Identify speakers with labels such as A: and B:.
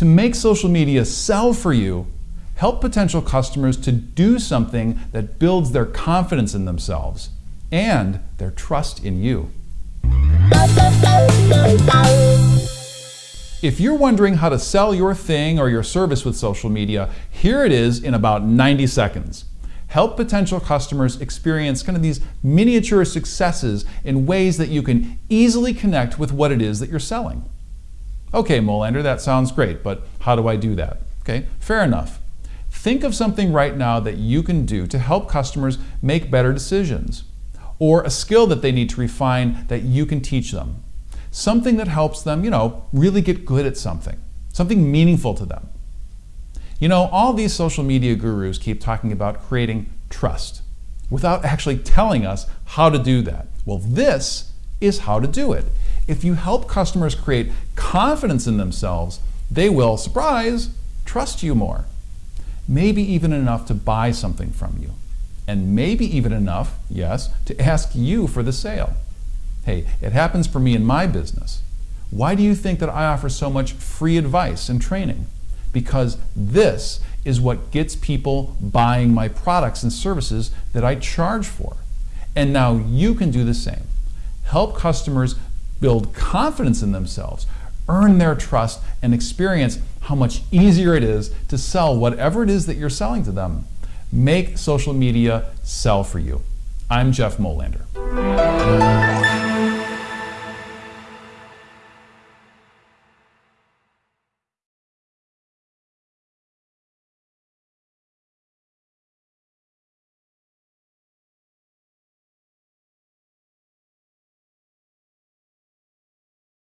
A: To make social media sell for you, help potential customers to do something that builds their confidence in themselves and their trust in you. If you're wondering how to sell your thing or your service with social media, here it is in about 90 seconds. Help potential customers experience kind of these miniature successes in ways that you can easily connect with what it is that you're selling. Okay, Molander, that sounds great, but how do I do that? Okay, fair enough. Think of something right now that you can do to help customers make better decisions, or a skill that they need to refine that you can teach them something that helps them, you know, really get good at something, something meaningful to them. You know, all these social media gurus keep talking about creating trust without actually telling us how to do that. Well, this is how to do it. If you help customers create confidence in themselves, they will, surprise, trust you more. Maybe even enough to buy something from you. And maybe even enough, yes, to ask you for the sale. Hey, it happens for me in my business. Why do you think that I offer so much free advice and training? Because this is what gets people buying my products and services that I charge for. And now you can do the same. Help customers build confidence in themselves, earn their trust, and experience how much easier it is to sell whatever it is that you're selling to them. Make social media sell for you. I'm Jeff Molander.